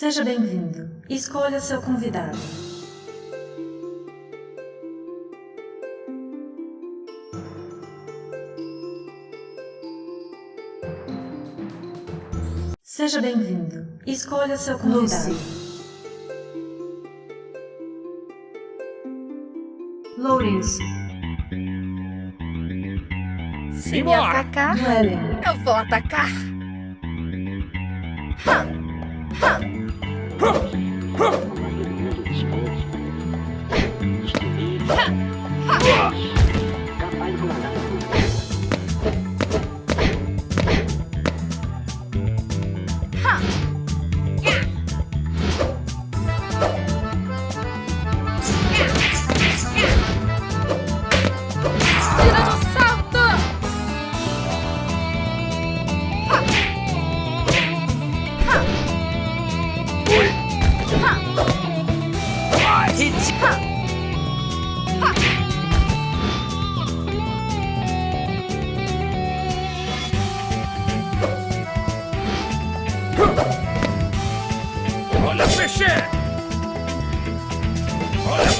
Seja bem-vindo. Escolha seu convidado. Seja bem-vindo. Escolha seu convidado. Lourenço. Se me atacar, Noellen. eu vou atacar. Huh.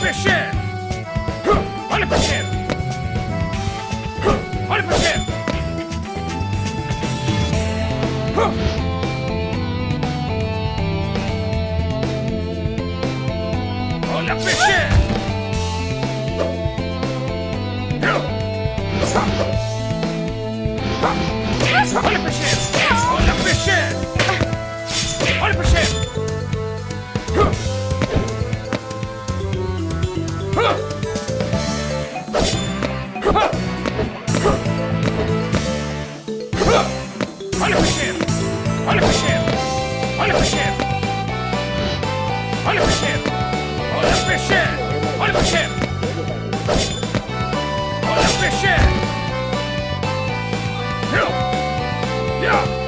percent! 100%! 100%! Olha fish Olha fechando! Olha fechando! Olha o peixeiro! Olha o peixeiro! Olha o peixeiro! Olha o peixeiro! Eu! Eu!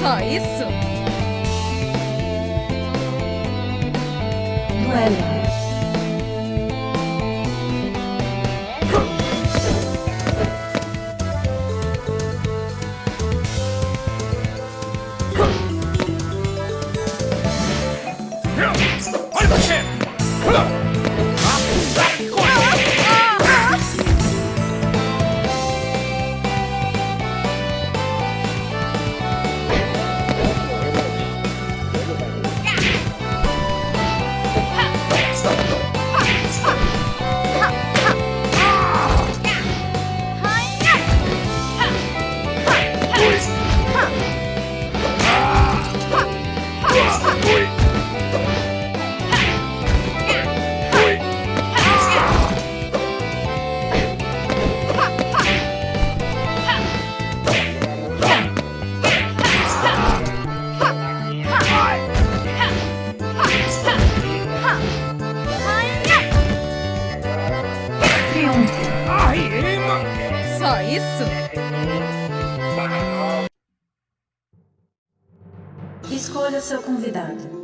Só isso? Noellen. Yes. Isso? Escolha seu convidado.